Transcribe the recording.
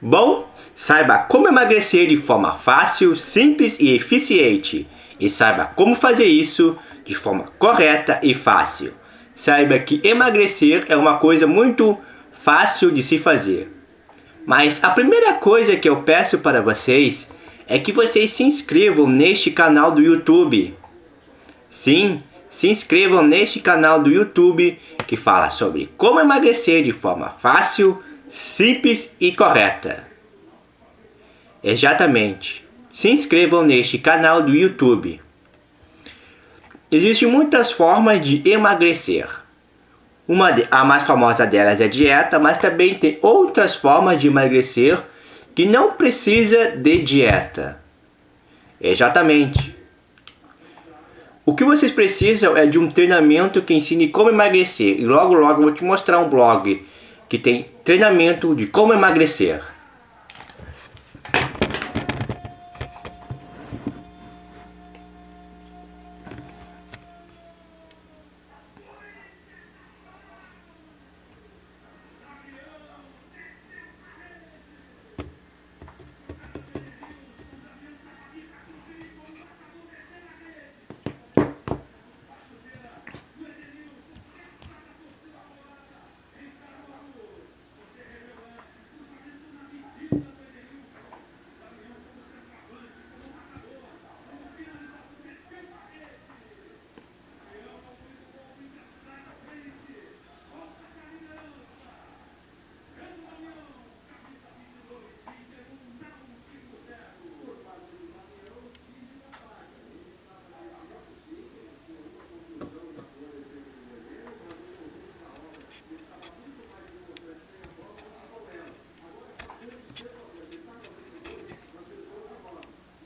Bom, saiba como emagrecer de forma fácil, simples e eficiente. E saiba como fazer isso de forma correta e fácil. Saiba que emagrecer é uma coisa muito fácil de se fazer. Mas a primeira coisa que eu peço para vocês é que vocês se inscrevam neste canal do YouTube. Sim, se inscrevam neste canal do YouTube que fala sobre como emagrecer de forma fácil, simples e correta. Exatamente. Se inscrevam neste canal do YouTube. Existem muitas formas de emagrecer. Uma de, a mais famosa delas é a dieta, mas também tem outras formas de emagrecer que não precisa de dieta. Exatamente. O que vocês precisam é de um treinamento que ensine como emagrecer. E logo logo eu vou te mostrar um blog que tem treinamento de como emagrecer.